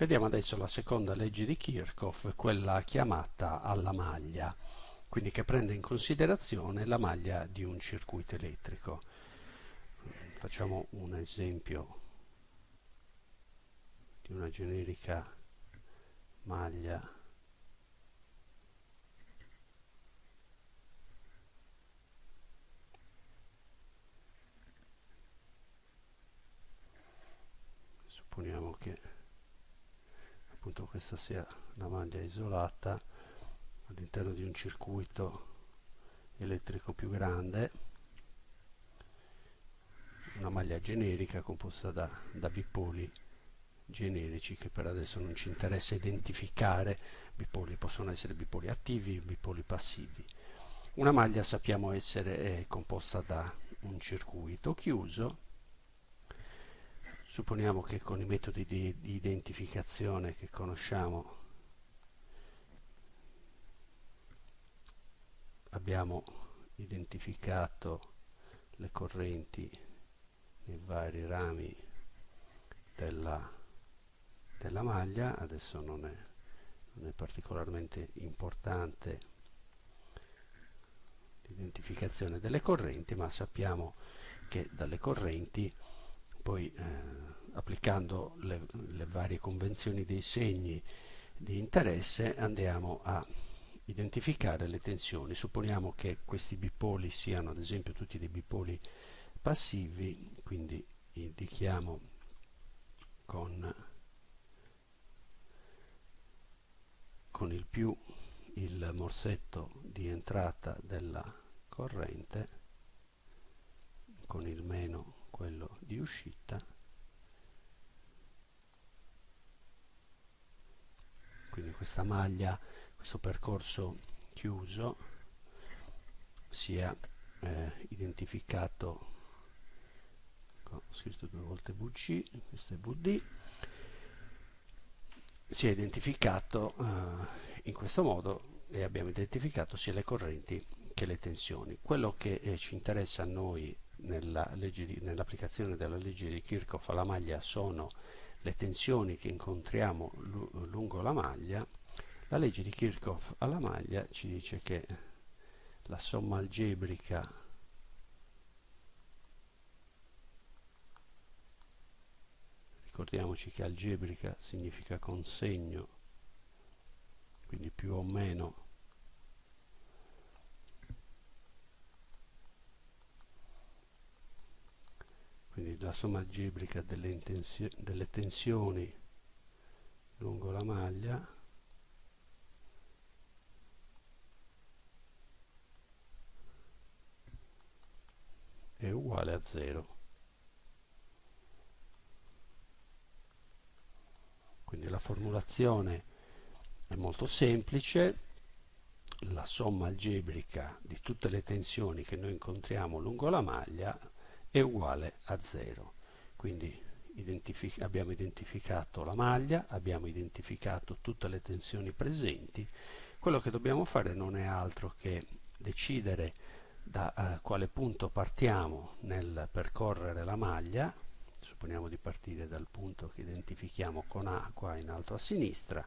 Vediamo adesso la seconda legge di Kirchhoff, quella chiamata alla maglia, quindi che prende in considerazione la maglia di un circuito elettrico. Facciamo un esempio di una generica maglia supponiamo che appunto questa sia la maglia isolata all'interno di un circuito elettrico più grande una maglia generica composta da, da bipoli generici che per adesso non ci interessa identificare. Bipoli possono essere bipoli attivi bipoli passivi. Una maglia sappiamo essere composta da un circuito chiuso supponiamo che con i metodi di, di identificazione che conosciamo abbiamo identificato le correnti nei vari rami della, della maglia. Adesso non è, non è particolarmente importante l'identificazione delle correnti ma sappiamo che dalle correnti poi eh, applicando le, le varie convenzioni dei segni di interesse andiamo a identificare le tensioni. Supponiamo che questi bipoli siano ad esempio tutti dei bipoli passivi, quindi indichiamo con, con il più il morsetto di entrata della corrente, con il meno quello di uscita questa maglia questo percorso chiuso sia eh, identificato ho scritto due volte VC questo è VD si identificato eh, in questo modo e abbiamo identificato sia le correnti che le tensioni. Quello che eh, ci interessa a noi nell'applicazione della legge di Kirchhoff alla maglia sono le tensioni che incontriamo lungo la maglia, la legge di Kirchhoff alla maglia ci dice che la somma algebrica ricordiamoci che algebrica significa consegno quindi più o meno quindi la somma algebrica delle, delle tensioni lungo la maglia è uguale a 0 quindi la formulazione è molto semplice. La somma algebrica di tutte le tensioni che noi incontriamo lungo la maglia è uguale a 0 quindi identific abbiamo identificato la maglia abbiamo identificato tutte le tensioni presenti. Quello che dobbiamo fare non è altro che decidere da uh, quale punto partiamo nel percorrere la maglia. Supponiamo di partire dal punto che identifichiamo con A qua in alto a sinistra.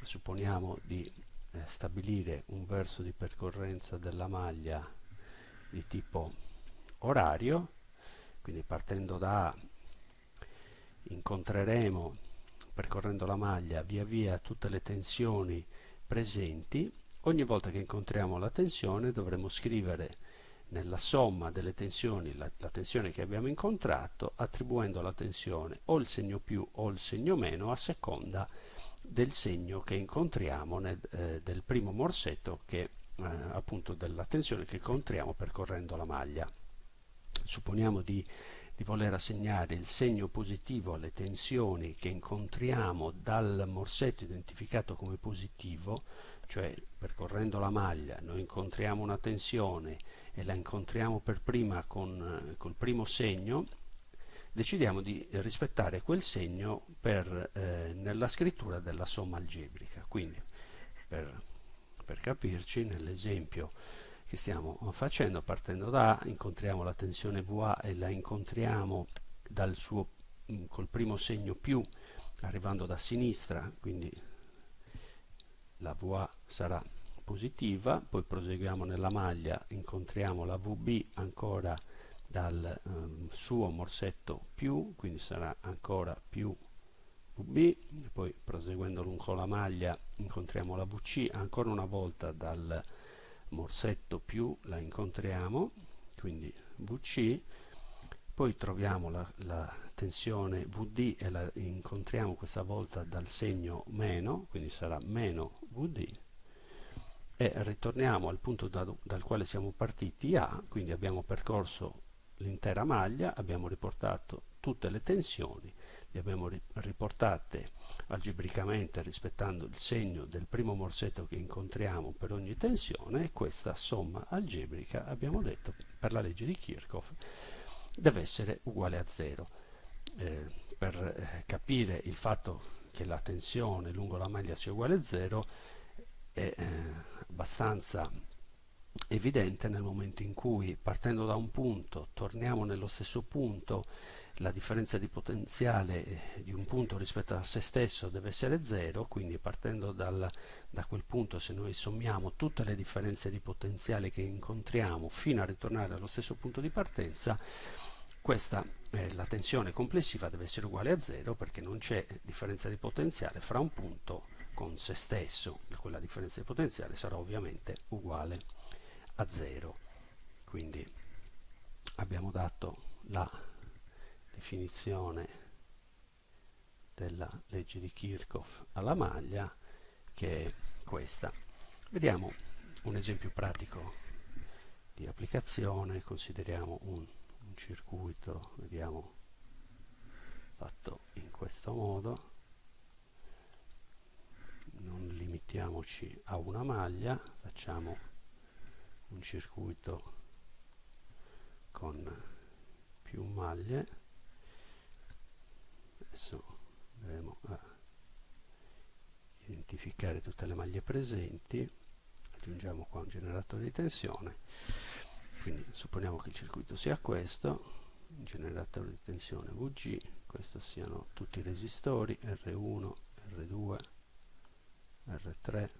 Supponiamo di eh, stabilire un verso di percorrenza della maglia di tipo orario quindi partendo da A incontreremo percorrendo la maglia via via tutte le tensioni presenti. Ogni volta che incontriamo la tensione dovremo scrivere nella somma delle tensioni la, la, tensione che abbiamo incontrato attribuendo alla tensione o il segno più o il segno meno a seconda del segno che incontriamo nel, eh, del primo morsetto che eh, appunto della tensione che incontriamo percorrendo la maglia supponiamo di, di voler assegnare il segno positivo alle tensioni che incontriamo dal morsetto identificato come positivo, cioè percorrendo la maglia noi incontriamo una tensione e la incontriamo per prima con col primo segno, decidiamo di rispettare quel segno per, eh, nella scrittura della somma algebrica. Quindi, per, per capirci, nell'esempio che stiamo facendo partendo da A incontriamo la tensione VA e la incontriamo suo, mm, col primo segno più arrivando da sinistra quindi la VA sarà positiva poi proseguiamo nella maglia incontriamo la VB ancora dal um, suo morsetto più quindi sarà ancora più VB poi proseguendo lungo la maglia incontriamo la VC ancora una volta dal morsetto più la incontriamo quindi VC poi troviamo la, la, tensione VD e la incontriamo questa volta dal segno meno quindi sarà meno VD e ritorniamo al punto da, dal quale siamo partiti A quindi abbiamo percorso l'intera maglia abbiamo riportato tutte le tensioni le abbiamo riportate algebricamente rispettando il segno del primo morsetto che incontriamo per ogni tensione e questa somma algebrica abbiamo detto per la legge di Kirchhoff deve essere uguale a 0 eh, per eh, capire il fatto che la tensione lungo la maglia sia uguale a 0 è eh, abbastanza evidente nel momento in cui partendo da un punto torniamo nello stesso punto la differenza di potenziale eh, di un punto rispetto a se stesso deve essere 0, quindi partendo dal, da quel punto se noi sommiamo tutte le differenze di potenziale che incontriamo fino a ritornare allo stesso punto di partenza, questa eh, la tensione complessiva deve essere uguale a 0 perché non c'è differenza di potenziale fra un punto con se stesso, quella differenza di potenziale sarà ovviamente uguale a 0. Quindi abbiamo dato la definizione della legge di Kirchhoff alla maglia che è questa. Vediamo un esempio pratico di applicazione, consideriamo un, un circuito, vediamo fatto in questo modo, non limitiamoci a una maglia, facciamo un circuito con più maglie adesso andremo a identificare tutte le maglie presenti. Aggiungiamo qua un generatore di tensione. Quindi supponiamo che il circuito sia questo un generatore di tensione VG questi siano tutti i resistori R1, R2 R3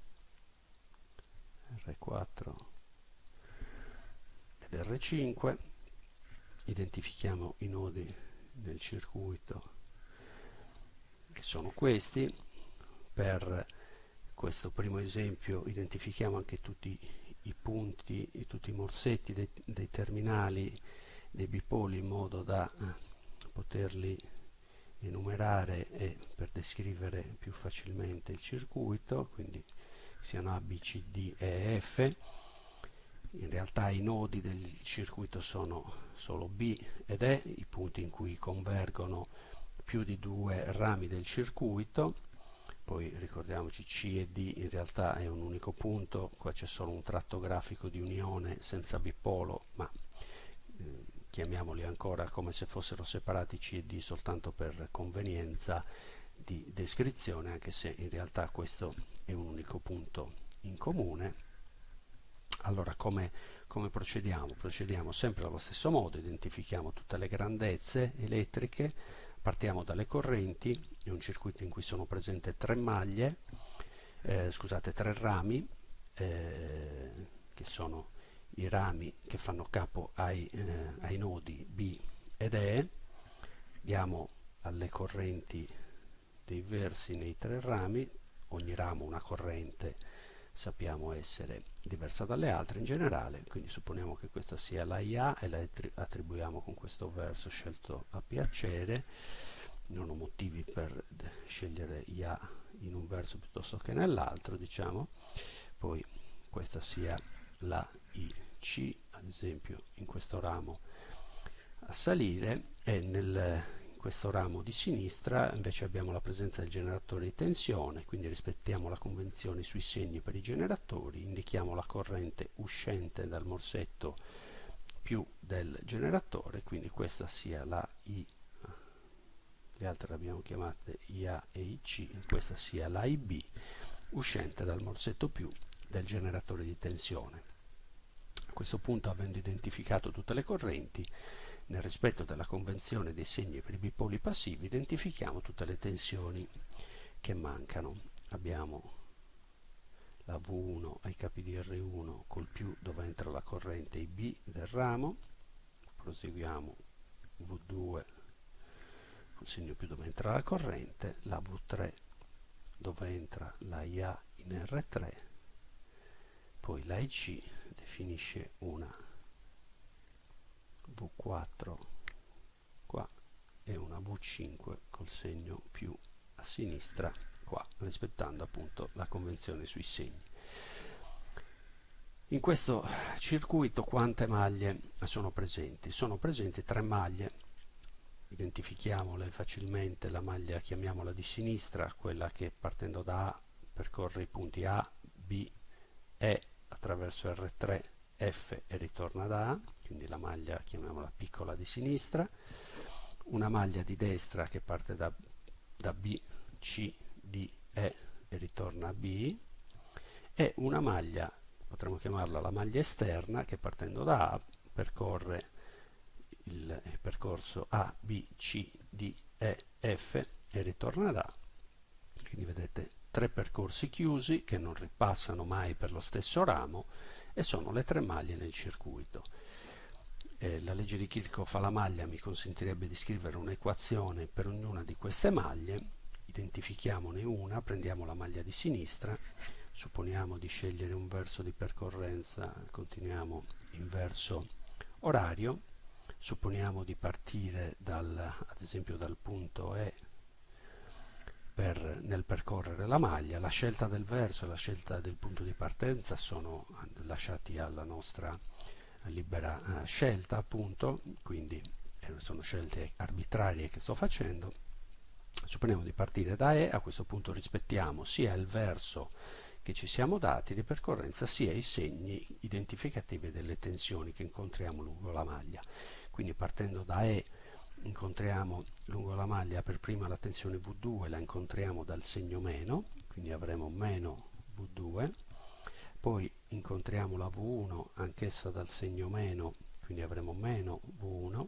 R4 ed R5 identifichiamo i nodi del circuito sono questi. Per questo primo esempio identifichiamo anche tutti i punti e tutti i morsetti dei, dei, terminali dei bipoli in modo da eh, poterli enumerare e per descrivere più facilmente il circuito quindi siano A, B, C, D e F. In realtà i nodi del circuito sono solo B ed E i punti in cui convergono più di due rami del circuito poi ricordiamoci C e D in realtà è un unico punto qua c'è solo un tratto grafico di unione senza bipolo ma eh, chiamiamoli ancora come se fossero separati C e D soltanto per convenienza di descrizione anche se in realtà questo è un unico punto in comune allora come, come procediamo? procediamo sempre allo stesso modo identifichiamo tutte le grandezze elettriche partiamo dalle correnti, è un circuito in cui sono presenti tre maglie, eh, scusate, tre rami, eh, che sono i rami che fanno capo ai, eh, ai nodi B ed E, diamo alle correnti dei versi nei tre rami, ogni ramo una corrente sappiamo essere diversa dalle altre in generale, quindi supponiamo che questa sia la IA e la attribuiamo con questo verso scelto a piacere, non ho motivi per scegliere IA in un verso piuttosto che nell'altro, diciamo, poi questa sia la IC, ad esempio in questo ramo a salire e nel questo ramo di sinistra invece abbiamo la presenza del generatore di tensione, quindi rispettiamo la convenzione sui segni per i generatori, indichiamo la corrente uscente dal morsetto più del generatore, quindi questa sia la I, le altre le abbiamo chiamate IA e IC, questa sia la IB uscente dal morsetto più del generatore di tensione. A questo punto, avendo identificato tutte le correnti, nel rispetto della convenzione dei segni per i bipoli passivi identifichiamo tutte le tensioni che mancano. Abbiamo la V1 ai capi di R1 col più dove entra la corrente IB del ramo. Proseguiamo V2 col segno più dove entra la corrente la V3 dove entra la IA in R3 poi la IC definisce una V4 qua e una V5 col segno più a sinistra qua, rispettando appunto la convenzione sui segni. In questo circuito quante maglie sono presenti? Sono presenti tre maglie, identifichiamole facilmente, la maglia chiamiamola di sinistra, quella che partendo da A percorre i punti A, B, E attraverso R3, F e ritorna da A, quindi la maglia chiamiamola piccola di sinistra, una maglia di destra che parte da, da B, C, D, E e ritorna a B e una maglia, potremmo chiamarla la maglia esterna, che partendo da A percorre il, il percorso A, B, C, D, E, F e ritorna da A. Quindi vedete tre percorsi chiusi che non ripassano mai per lo stesso ramo e sono le tre maglie nel circuito. Eh, la legge di Kirchhoff alla maglia mi consentirebbe di scrivere un'equazione per ognuna di queste maglie. Identifichiamone una, prendiamo la maglia di sinistra, supponiamo di scegliere un verso di percorrenza, continuiamo in verso orario, supponiamo di partire dal, ad esempio dal punto E per, nel percorrere la maglia, la scelta del verso e la scelta del punto di partenza sono lasciati alla nostra libera eh, scelta appunto, quindi eh, sono scelte arbitrarie che sto facendo. Supponiamo di partire da E, a questo punto rispettiamo sia il verso che ci siamo dati di percorrenza sia i segni identificativi delle tensioni che incontriamo lungo la maglia. Quindi partendo da E incontriamo lungo la maglia per prima la tensione V2, la incontriamo dal segno meno, quindi avremo meno V2, poi incontriamo la V1 anch'essa dal segno meno, quindi avremo meno V1,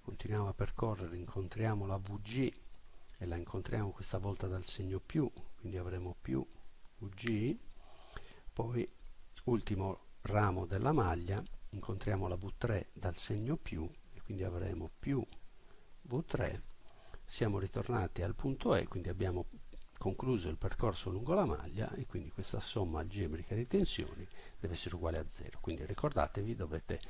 continuiamo a percorrere, incontriamo la VG e la incontriamo questa volta dal segno più, quindi avremo più VG, poi ultimo ramo della maglia, incontriamo la V3 dal segno più e quindi avremo più V3, siamo ritornati al punto E, quindi abbiamo concluso il percorso lungo la maglia e quindi questa somma algebrica di tensioni deve essere uguale a 0. Quindi ricordatevi, dovete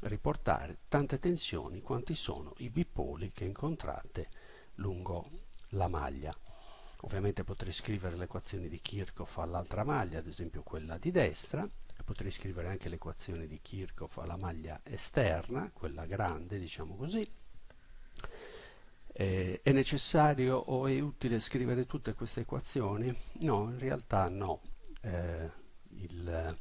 riportare tante tensioni quanti sono i bipoli che incontrate lungo la maglia. Ovviamente potrei scrivere le equazioni di Kirchhoff all'altra maglia, ad esempio quella di destra, e potrei scrivere anche l'equazione di Kirchhoff alla maglia esterna, quella grande, diciamo così. Eh, è necessario o è utile scrivere tutte queste equazioni? No, in realtà no. Eh, il,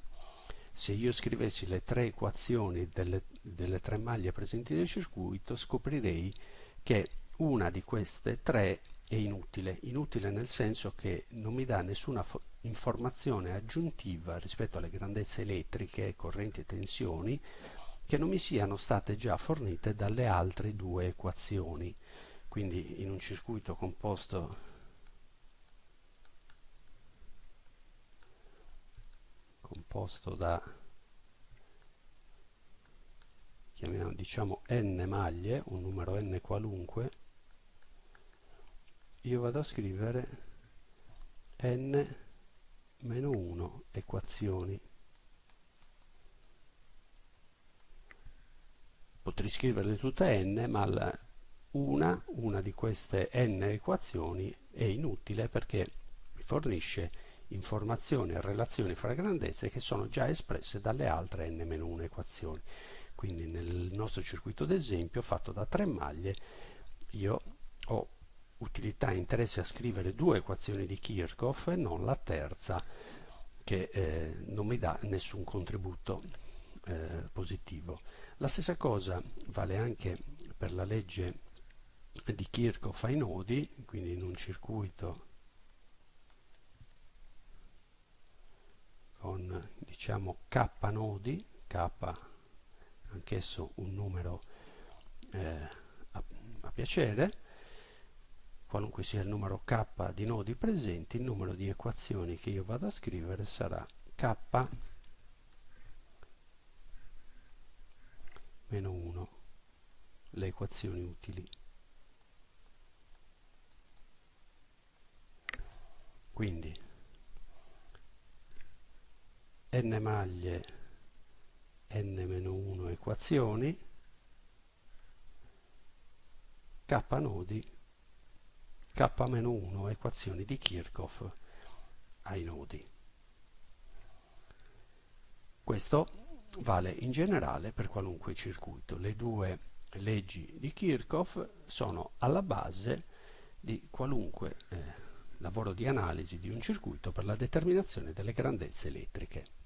se io scrivessi le tre equazioni delle, delle tre maglie presenti nel circuito, scoprirei che una di queste tre è inutile, inutile nel senso che non mi dà nessuna informazione aggiuntiva rispetto alle grandezze elettriche, correnti e tensioni che non mi siano state già fornite dalle altre due equazioni. Quindi in un circuito composto composto da chiamiamo diciamo n maglie, un numero n qualunque io vado a scrivere n meno 1 equazioni. Potrei scriverle tutte n, ma una, una di queste n equazioni è inutile perché mi fornisce informazioni e relazioni fra grandezze che sono già espresse dalle altre n-1 equazioni. Quindi nel nostro circuito d'esempio fatto da tre maglie io ho utilità e interesse a scrivere due equazioni di Kirchhoff e non la terza che eh, non mi dà nessun contributo eh, positivo. La stessa cosa vale anche per la legge di Kirchhoff ai nodi, quindi in un circuito con diciamo k nodi, k anch'esso un numero eh, a, a piacere, qualunque sia il numero k di nodi presenti, il numero di equazioni che io vado a scrivere sarà k meno 1, le equazioni utili. Quindi n maglie n-1 equazioni k nodi k-1 equazioni di Kirchhoff ai nodi. Questo vale in generale per qualunque circuito. Le due leggi di Kirchhoff sono alla base di qualunque eh, lavoro di analisi di un circuito per la determinazione delle grandezze elettriche.